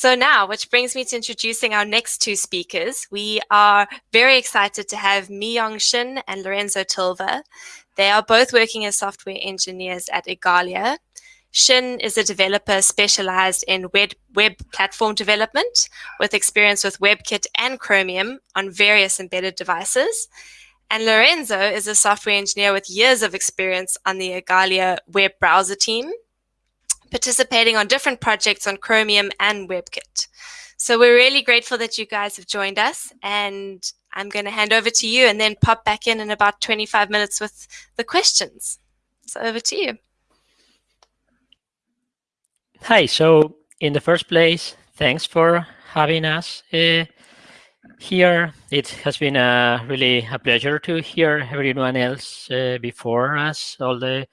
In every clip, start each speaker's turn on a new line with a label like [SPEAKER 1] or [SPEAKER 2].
[SPEAKER 1] So now, which brings me to introducing our next two speakers. We are very excited to have Mi-Yong Shin and Lorenzo Tilve. They are both working as software engineers at Igalia. Shin is a developer specialized in web, web platform development with experience with WebKit and Chromium on various embedded devices. And Lorenzo is a software engineer with years of experience on the Igalia web browser team participating on different projects on Chromium and WebKit. So we're really grateful that you guys have joined us and I'm going to hand over to you and then pop back in in about 25 minutes with the questions. So over to you.
[SPEAKER 2] Hi, so in the first place, thanks for having us uh, here. It has been a, really a pleasure to hear everyone else uh, before us, all the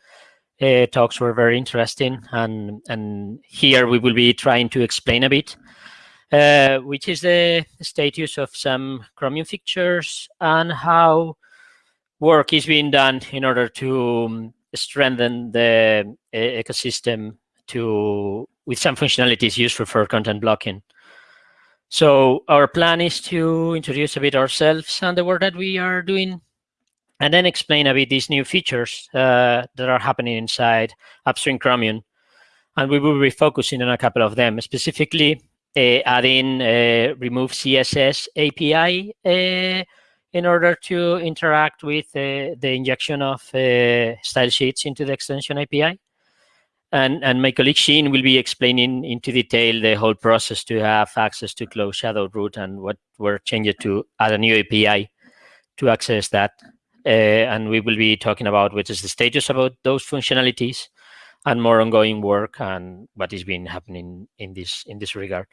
[SPEAKER 2] uh, talks were very interesting. And, and here we will be trying to explain a bit, uh, which is the status of some Chromium features and how work is being done in order to um, strengthen the uh, ecosystem to with some functionalities useful for content blocking. So our plan is to introduce a bit ourselves and the work that we are doing and then explain a bit these new features uh, that are happening inside Upstream Chromium. And we will be focusing on a couple of them, specifically uh, adding uh, remove CSS API uh, in order to interact with uh, the injection of uh, style sheets into the extension API. And, and my colleague Shin will be explaining into detail the whole process to have access to close shadow root and what were changed to add a new API to access that. Uh, and we will be talking about what is the status about those functionalities and more ongoing work and what is being happening in this in this regard.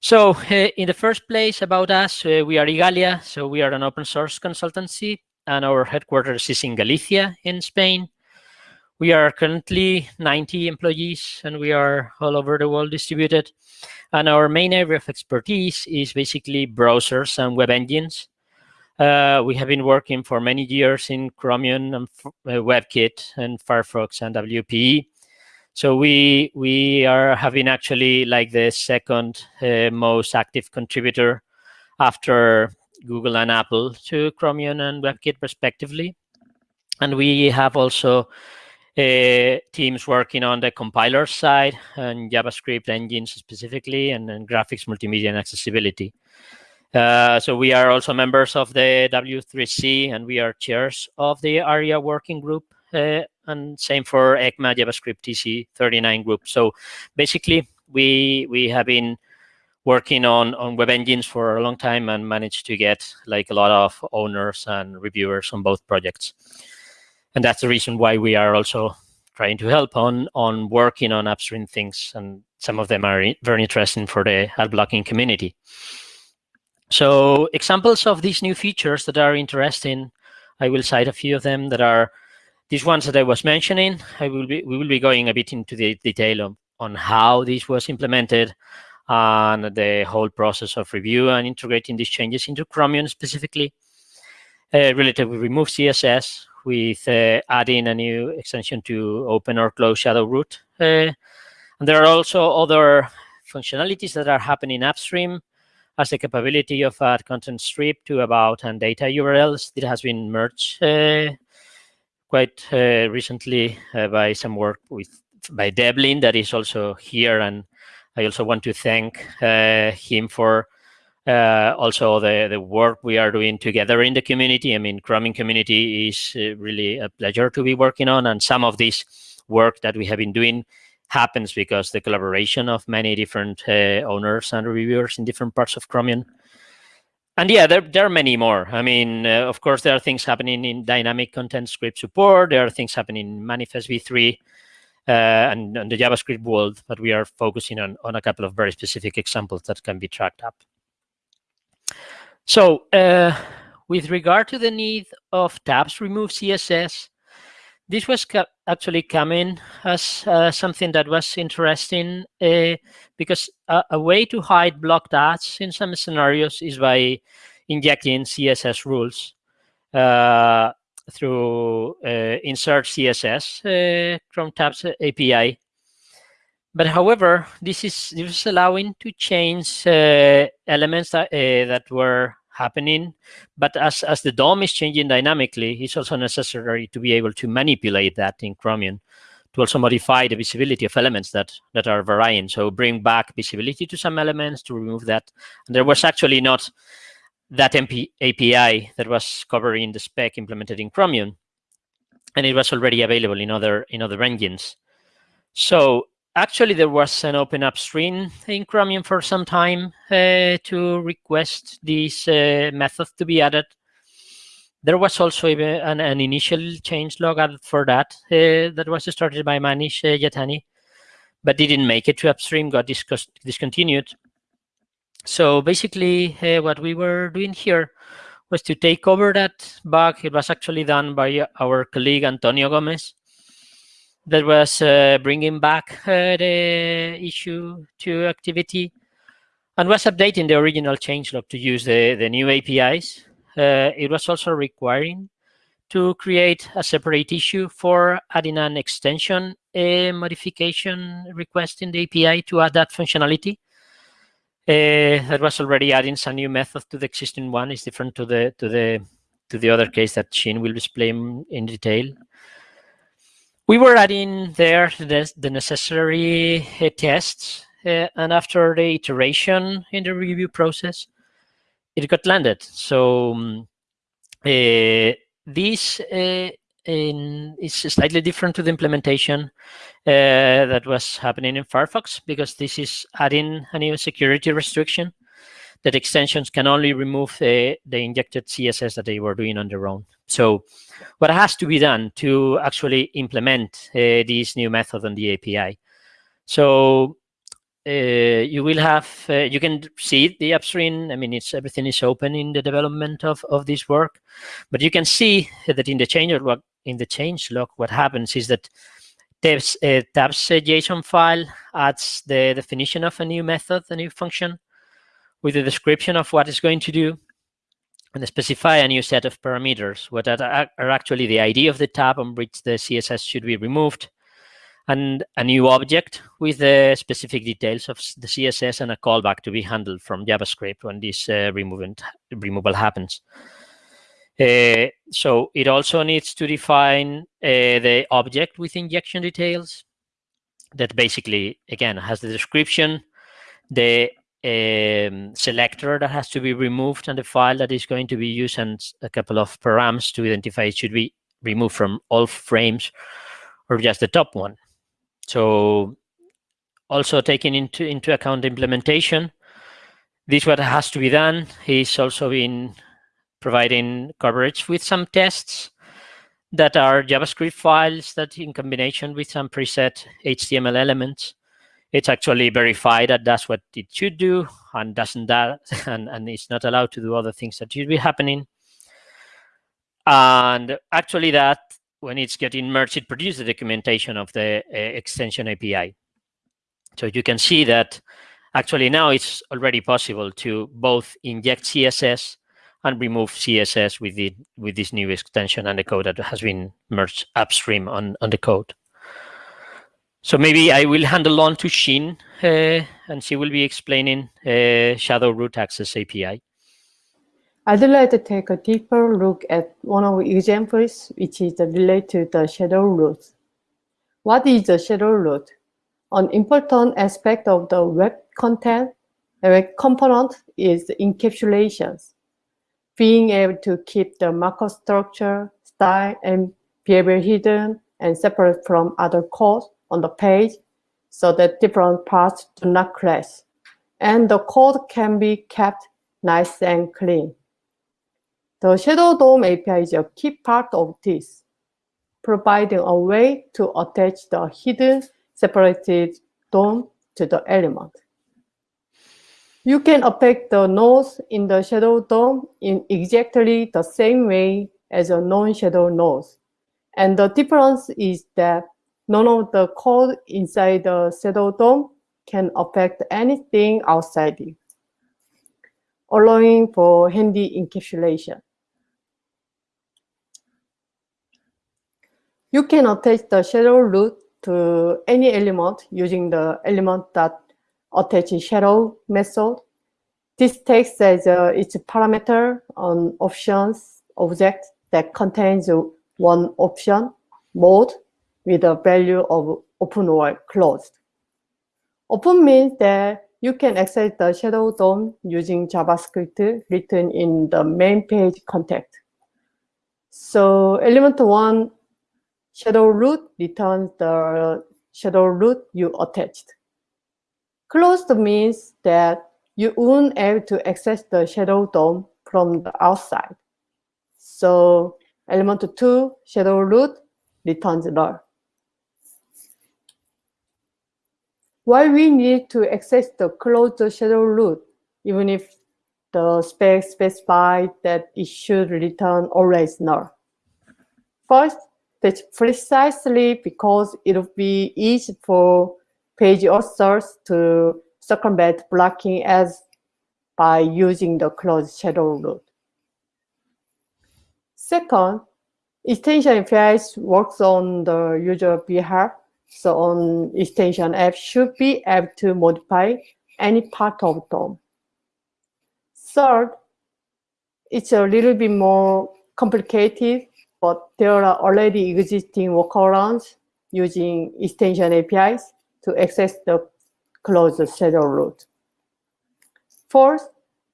[SPEAKER 2] So uh, in the first place about us, uh, we are Igalia. So we are an open source consultancy and our headquarters is in Galicia in Spain. We are currently 90 employees and we are all over the world distributed. And our main area of expertise is basically browsers and web engines. Uh, we have been working for many years in Chromium and uh, WebKit and Firefox and WPE. So we we are having actually like the second uh, most active contributor after Google and Apple to Chromium and WebKit respectively. And we have also uh, teams working on the compiler side and JavaScript engines specifically and, and graphics, multimedia, and accessibility. Uh, so we are also members of the W3C and we are chairs of the ARIA working group uh, and same for ECMA JavaScript TC39 group. So basically we we have been working on, on web engines for a long time and managed to get like a lot of owners and reviewers on both projects. And that's the reason why we are also trying to help on, on working on upstream things. And some of them are very interesting for the ad blocking community. So examples of these new features that are interesting, I will cite a few of them that are these ones that I was mentioning. I will be we will be going a bit into the detail of, on how this was implemented and the whole process of review and integrating these changes into Chromium specifically. Uh, related with remove CSS with uh, adding a new extension to open or close shadow root. Uh, and there are also other functionalities that are happening upstream has the capability of add content script to about and data URLs. It has been merged uh, quite uh, recently uh, by some work with by Devlin that is also here. And I also want to thank him for uh, also the, the work we are doing together in the community. I mean, Chromium community is uh, really a pleasure to be working on. And some of this work that we have been doing happens because the collaboration of many different uh, owners and reviewers in different parts of Chromium. And yeah, there, there are many more. I mean, uh, of course, there are things happening in dynamic content script support. There are things happening in Manifest v3 uh, and, and the JavaScript world, but we are focusing on, on a couple of very specific examples that can be tracked up. So uh, with regard to the need of tabs remove CSS, this was actually coming as uh, something that was interesting uh, because a, a, way to hide blocked ads in some scenarios is by injecting CSS rules uh, through uh, insert CSS uh, from tabs API. But however, this is this is allowing to change uh, elements that, uh, that were happening. But as, as the DOM is changing dynamically, it's also necessary to be able to manipulate that in Chromium to also modify the visibility of elements that, that are varying. So bring back visibility to some elements to remove that. And there was actually not that MP API that was covering the spec implemented in Chromium. And it was already available in other in other engines. So actually there was an open upstream in Chromium for some time uh, to request this uh, method to be added. There was also an, an initial change log added for that uh, that was started by Manish uh, Yatani, but didn't make it to upstream, got discontinued. So basically uh, what we were doing here was to take over that bug. It was actually done by our colleague Antonio Gomes, that was uh, bringing back uh, the issue to activity and was updating the original changelog to use the, the new APIs. Uh, it was also requiring to create a separate issue for adding an extension a modification request in the API to add that functionality. Uh, that was already adding some new method to the existing one. It's different to the to the to the other case that Shin will explain in detail we were adding there the, the necessary uh, tests, uh, and after the iteration in the review process, it got landed. So um, this in, is slightly different to the implementation that was happening in Firefox because this is adding a new security restriction that extensions can only remove the, the injected CSS that they were doing on their own. So what has to be done to actually implement uh, this new method on the API? So uh, you will have, uh, you can see the upstream. I mean, it's everything is open in the development of, of this work, but you can see that in the change log, in the change log, what happens is that tabs, uh, tabs JSON file adds the definition of a new method, a new function, with a description of what it's going to do and specify a new set of parameters, what are actually the ID of the tab on which the CSS should be removed, and a new object with the specific details of the CSS and a callback to be handled from JavaScript when this uh, removal happens. Uh, so it also needs to define uh, the object with injection details that basically, again, has the description, the um, selector that has to be removed and the file that is going to be used and a couple of params to identify it should be removed from all frames or just the top one. So also taking into, into account implementation, this what has to be done He's also been providing coverage with some tests that are JavaScript files that in combination with some preset HTML elements it's actually verified that that's what it should do and doesn't that and, and it's not allowed to do other things that should be happening. And actually that when it's getting merged it produces the documentation of the uh, extension api so you can see that actually now it's already possible to both inject css and remove css with the with this new extension and the code that has been merged upstream on on the code so maybe I will handle on to Shin, uh, and she will be explaining uh, Shadow Root Access API.
[SPEAKER 3] I'd like to take a deeper look at one of the examples, which is related to the shadow root. What is the shadow root? An important aspect of the web content, web component is encapsulations. Being able to keep the markup structure, style, and behavior hidden and separate from other code on the page so that different parts do not clash. And the code can be kept nice and clean. The Shadow DOM API is a key part of this, providing a way to attach the hidden separated DOM to the element. You can affect the nodes in the shadow DOM in exactly the same way as a non-shadow node. And the difference is that none of the code inside the Shadow DOM can affect anything outside it, allowing for handy encapsulation. You can attach the shadow root to any element using the element that attach shadow method. This takes as uh, its parameter an options object that contains one option mode with a value of open or closed. Open means that you can access the shadow DOM using JavaScript written in the main page context. So element one shadow root returns the shadow root you attached. Closed means that you won't able to access the shadow DOM from the outside. So element 2 shadow root returns null. Why we need to access the closed shadow root, even if the spec specified that it should return always null. First, that's precisely because it will be easy for page authors to circumvent blocking as by using the closed shadow root. Second, extension APIs works on the user behalf, so on extension f should be able to modify any part of DOM. Third, it's a little bit more complicated, but there are already existing workarounds using extension APIs to access the closed shadow root. Fourth,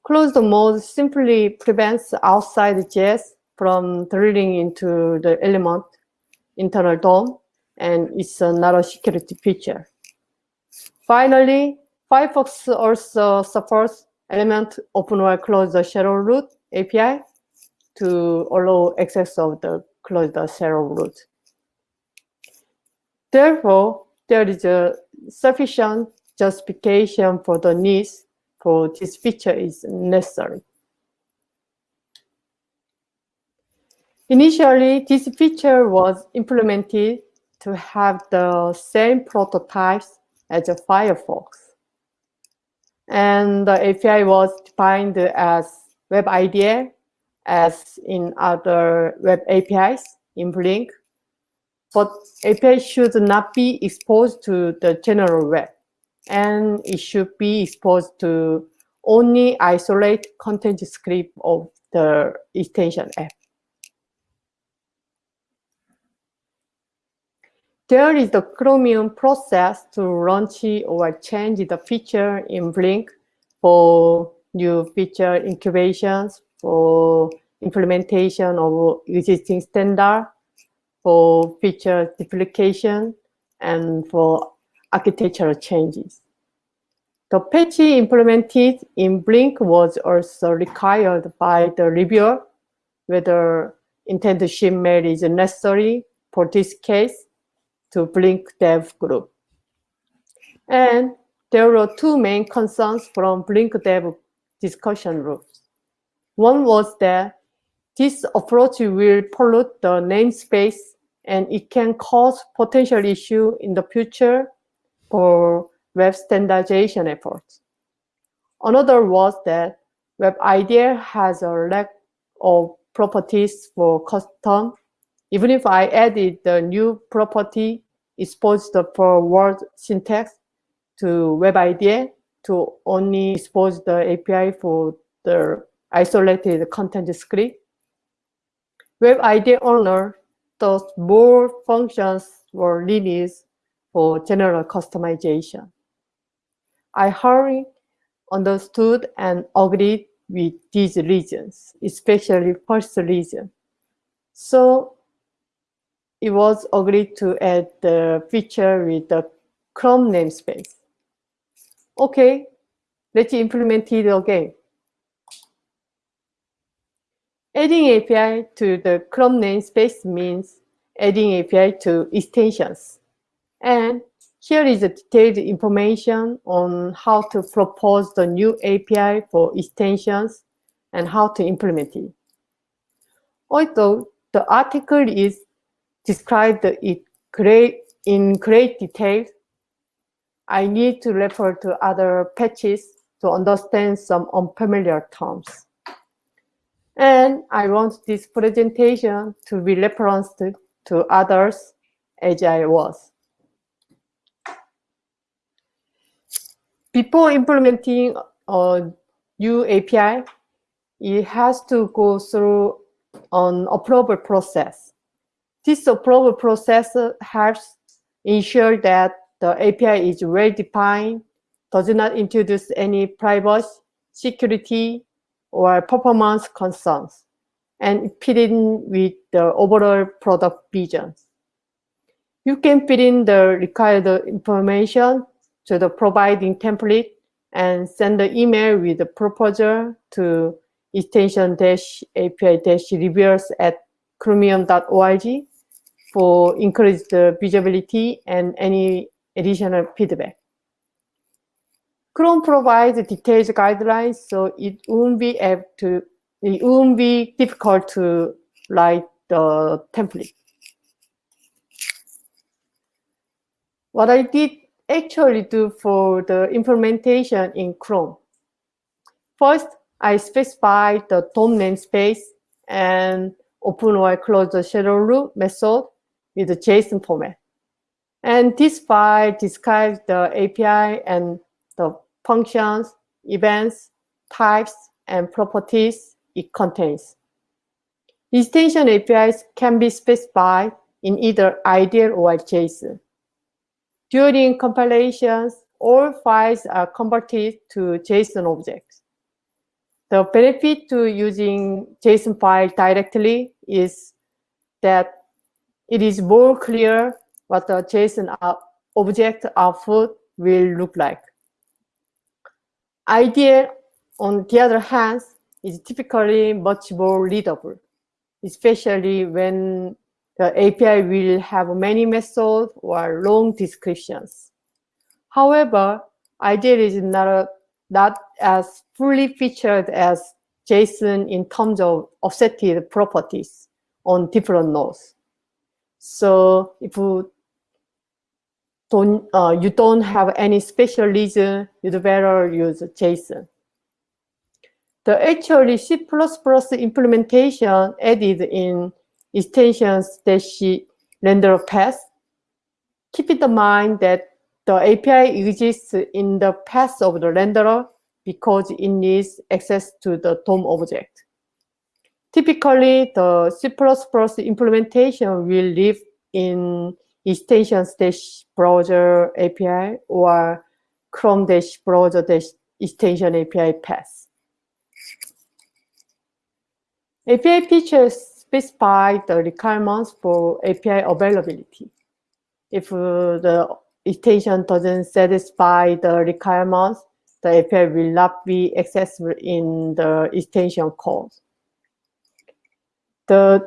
[SPEAKER 3] closed mode simply prevents outside JS from drilling into the element internal DOM, and it's another security feature. Finally, Firefox also supports element open or close shadow root API to allow access of the closed shadow root. Therefore, there is a sufficient justification for the needs for this feature is necessary. Initially, this feature was implemented to have the same prototypes as a Firefox. And the API was defined as Web IDL, as in other web APIs in Blink but API should not be exposed to the general web, and it should be exposed to only isolate content script of the extension app. There is the Chromium process to launch or change the feature in Blink for new feature incubations, for implementation of existing standard, for feature duplication and for architectural changes. The patch implemented in Blink was also required by the reviewer whether intent to ship mail is necessary for this case to Blink dev group. And there were two main concerns from Blink dev discussion groups. One was that this approach will pollute the namespace and it can cause potential issue in the future for web standardization efforts. Another was that Web IDL has a lack of properties for custom. Even if I added the new property exposed for word syntax to Web IDL to only expose the API for the isolated content script, Web IDL owner thus more functions were released for general customization. I hardly understood and agreed with these reasons, especially first reason. So it was agreed to add the feature with the Chrome namespace. Okay, let's implement it again. Adding API to the Chrome namespace means adding API to extensions. And here is detailed information on how to propose the new API for extensions and how to implement it. Although the article is described it great, in great detail, I need to refer to other patches to understand some unfamiliar terms. And I want this presentation to be referenced to others as I was. Before implementing a new API, it has to go through an approval process. This approval process helps ensure that the API is well defined, does not introduce any privacy, security, or performance concerns, and fit in with the overall product vision. You can fit in the required information to the providing template and send the email with the proposal to extension-api-reviewers at chromium.org for increased visibility and any additional feedback. Chrome provides detailed guidelines, so it won't be able to, it won't be difficult to write the template. What I did actually do for the implementation in Chrome. First, I specified the DOM namespace and open or close the shadow root method with the JSON format. And this file describes the API and the functions, events, types, and properties it contains. Extension APIs can be specified in either IDL or JSON. During compilations, all files are converted to JSON objects. The benefit to using JSON file directly is that it is more clear what the JSON uh, object output will look like. IDL, on the other hand, is typically much more readable, especially when the API will have many methods or long descriptions. However, IDL is not, a, not as fully featured as JSON in terms of offsetted properties on different nodes. So if you don't, uh, you don't have any special reason, you'd better use JSON. The actually C++ implementation added in extensions that she render path. Keep in mind that the API exists in the path of the renderer because it needs access to the DOM object. Typically, the C++ implementation will live in extensions dash browser API or Chrome dash browser dash extension API path. API features specify the requirements for API availability. If uh, the extension doesn't satisfy the requirements, the API will not be accessible in the extension code. The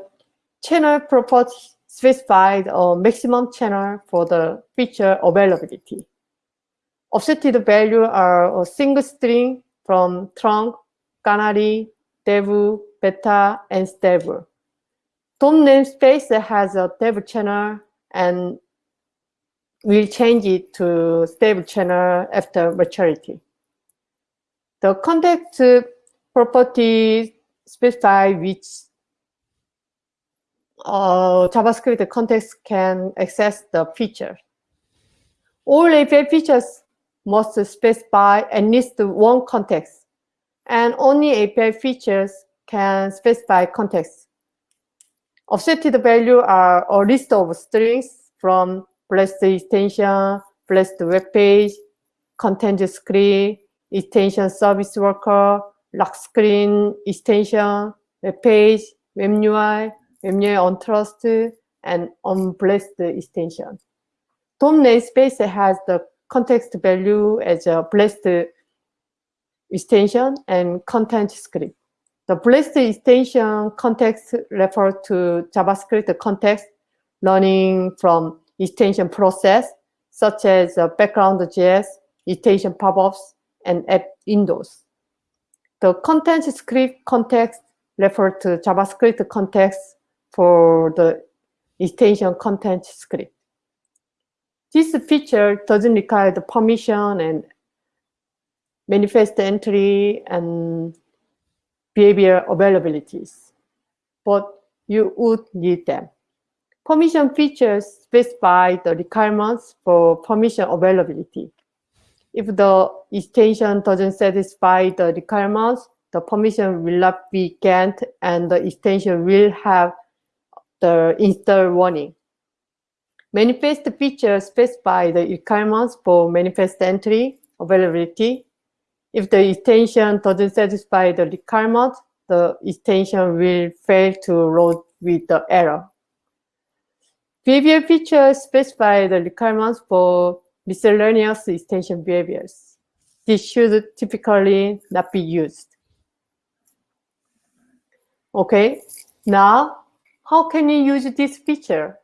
[SPEAKER 3] channel property specified a maximum channel for the feature availability. Offsetted value are a single string from trunk, canary, dev, beta, and stable. DOM namespace has a dev channel and will change it to stable channel after maturity. The context property specify which uh, JavaScript context can access the feature. All API features must specify at least one context, and only API features can specify context. Offsetted value are a list of strings from blessed extension, blessed web page, content script, extension service worker, lock screen extension, web page, web UI, On trust and on blessed extension. DOM namespace has the context value as a blessed extension and content script. The blessed extension context refers to JavaScript context running from extension process, such as uh, background.js, extension pop-ups, and app windows. The content script context refers to JavaScript context for the extension content script. This feature doesn't require the permission and manifest entry and behavior availabilities, but you would need them. Permission features specify the requirements for permission availability. If the extension doesn't satisfy the requirements, the permission will not be granted and the extension will have the install warning. Manifest features specify the requirements for manifest entry availability. If the extension doesn't satisfy the requirement, the extension will fail to load with the error. Behavior features specify the requirements for miscellaneous extension behaviors. This should typically not be used. Okay, now how can you use this feature?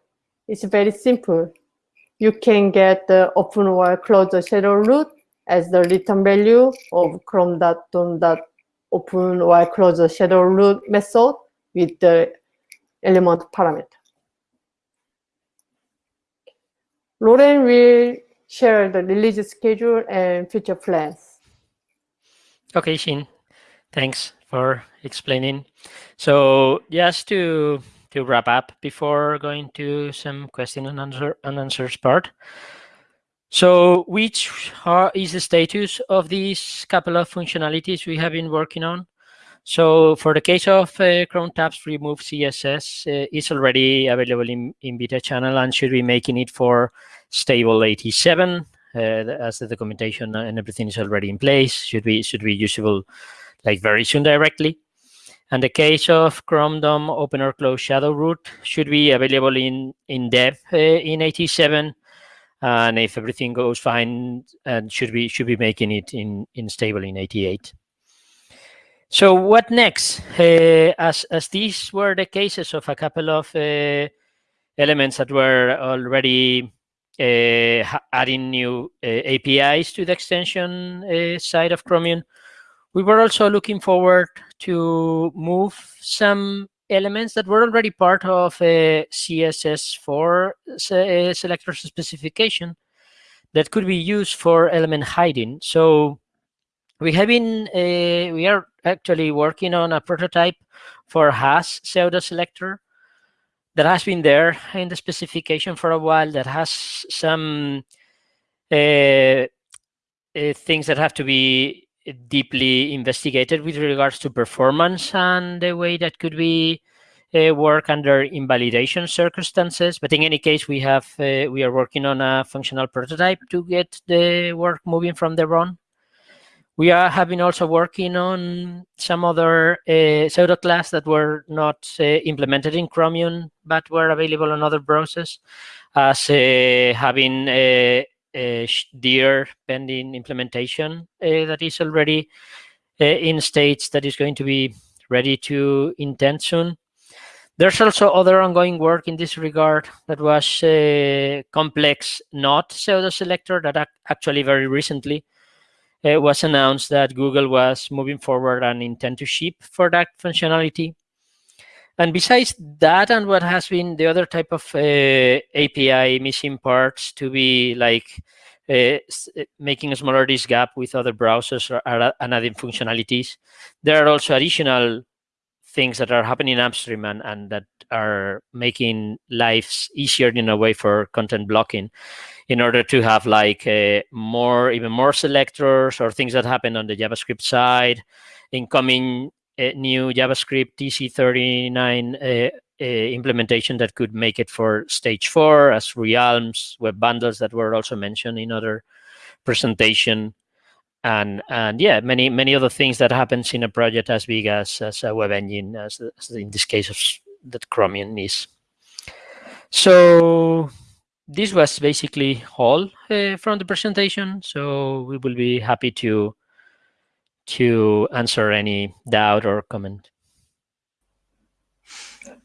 [SPEAKER 3] It's very simple. You can get the open or close shadow root as the return value of chrome.dom.open or close shadow root method with the element parameter. Lauren will share the release schedule and future plans.
[SPEAKER 2] Okay, Shin. Thanks for explaining. So just to to wrap up before going to some question and answer and answers part. So which are, is the status of these couple of functionalities we have been working on? So for the case of uh, Chrome tabs remove CSS, uh, it's already available in, in beta channel and should be making it for stable 87 uh, as the documentation and everything is already in place. Should be should be usable like very soon directly. And the case of Chrome DOM open or close shadow root should be available in in dev uh, in 87 and if everything goes fine and should be should be making it in in stable in 88 so what next? Uh, as as these were the cases of a couple of uh, elements that were already uh, adding new uh, apis to the extension uh, side of chromium we were also looking forward to move some elements that were already part of a CSS4 uh, selector specification that could be used for element hiding. So we have been, uh, we are actually working on a prototype for Has pseudo selector that has been there in the specification for a while that has some uh, uh, things that have to be deeply investigated with regards to performance and the way that could be uh, work under invalidation circumstances. But in any case, we have uh, we are working on a functional prototype to get the work moving from the run. We are having also working on some other uh, pseudo class that were not uh, implemented in Chromium, but were available on other browsers as uh, having uh, dear pending implementation uh, that is already uh, in states that is going to be ready to intend soon. There's also other ongoing work in this regard that was a complex not pseudo selector that ac actually very recently was announced that Google was moving forward and intend to ship for that functionality. And besides that and what has been the other type of uh, API missing parts to be like uh, uh, making a smaller this gap with other browsers or, and adding functionalities, there are also additional things that are happening upstream and, and that are making lives easier in a way for content blocking in order to have like uh, more, even more selectors or things that happen on the JavaScript side, incoming new JavaScript TC39 uh, uh, implementation that could make it for stage four as realms, web bundles that were also mentioned in other presentation. And and yeah, many many other things that happens in a project as big as, as a web engine, as, as in this case of that Chromium is. So this was basically all uh, from the presentation. So we will be happy to to answer any doubt or comment.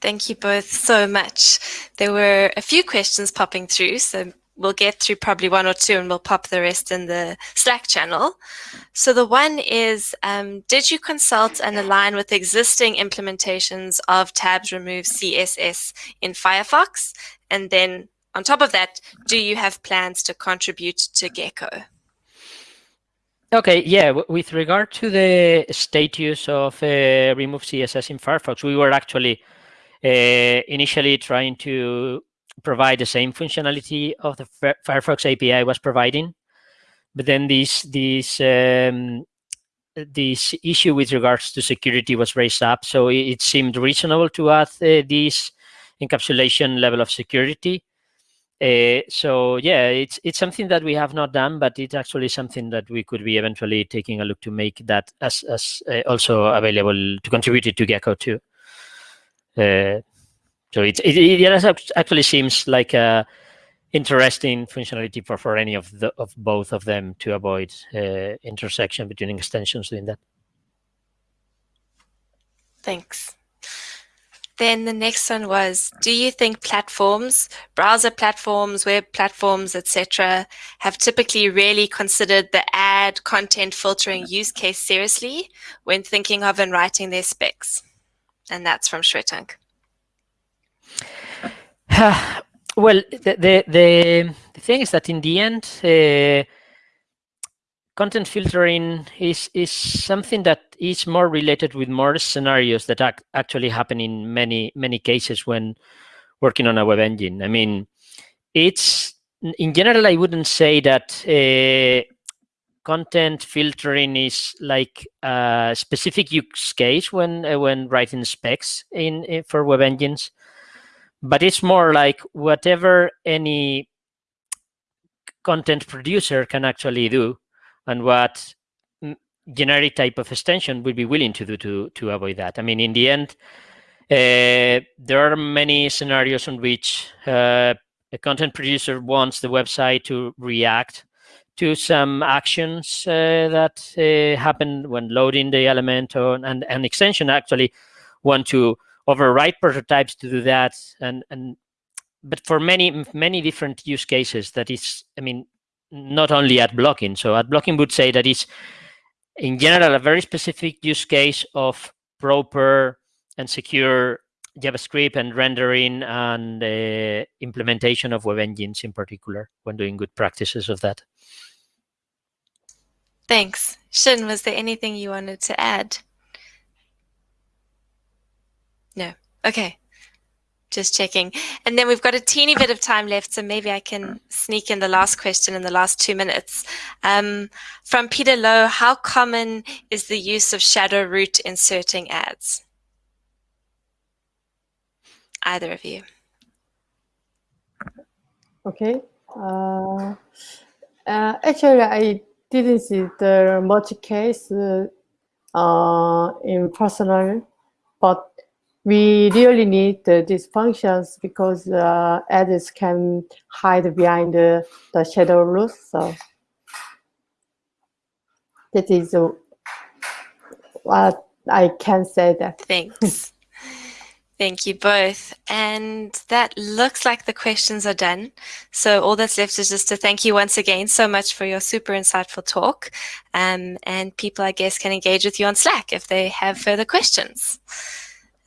[SPEAKER 1] Thank you both so much. There were a few questions popping through, so we'll get through probably one or two and we'll pop the rest in the Slack channel. So the one is, um, did you consult and align with existing implementations of tabs remove CSS in Firefox? And then on top of that, do you have plans to contribute to Gecko?
[SPEAKER 2] Okay, yeah, with regard to the status of uh, remove CSS in Firefox, we were actually uh, initially trying to provide the same functionality of the Firefox API was providing. but then this this um, this issue with regards to security was raised up, so it, it seemed reasonable to add uh, this encapsulation level of security. Uh, so yeah, it's it's something that we have not done, but it's actually something that we could be eventually taking a look to make that as as uh, also available to contribute it to Gecko too. Uh, so it, it, it actually seems like a interesting functionality for, for any of the of both of them to avoid intersection between extensions doing that.
[SPEAKER 1] Thanks. Then the next one was, do you think platforms, browser platforms, web platforms, etc., have typically really considered the ad content filtering use case seriously when thinking of and writing their specs? And that's from Shwetank.
[SPEAKER 2] well, the, the, the, thing is that in the end, uh, content filtering is, is something that is more related with more scenarios that ac actually happen in many, many cases when working on a web engine. I mean, it's, in general, I wouldn't say that uh, content filtering is like a specific use case when uh, when writing specs in, in, for web engines but it's more like whatever any content producer can actually do and what generic type of extension would be willing to do to, to avoid that. I mean, in the end, uh, there are many scenarios in which uh, a content producer wants the website to react to some actions uh, that uh, happen when loading the element or, and an extension actually want to overwrite prototypes to do that and and but for many many different use cases that is i mean not only ad blocking so ad blocking would say that is in general a very specific use case of proper and secure javascript and rendering and uh, implementation of web engines in particular when doing good practices of that
[SPEAKER 1] thanks Shin, was there anything you wanted to add no. Okay. Just checking. And then we've got a teeny bit of time left, so maybe I can sneak in the last question in the last two minutes. Um, from Peter Lowe, how common is the use of shadow root inserting ads? Either of you.
[SPEAKER 3] Okay. Uh, uh, actually, I didn't see the much case uh, in personal, but we really need uh, these functions because uh, edits can hide behind the, the shadow rules. So that is uh, what I can say that.
[SPEAKER 1] Thanks. Thank you both. And that looks like the questions are done. So all that's left is just to thank you once again so much for your super insightful talk. Um, and people, I guess, can engage with you on Slack if they have further questions.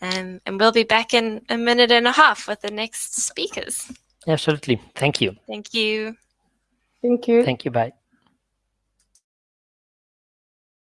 [SPEAKER 1] Um, and we'll be back in a minute and a half with the next speakers.
[SPEAKER 2] Absolutely. Thank you.
[SPEAKER 1] Thank you.
[SPEAKER 3] Thank you.
[SPEAKER 2] Thank you. Bye.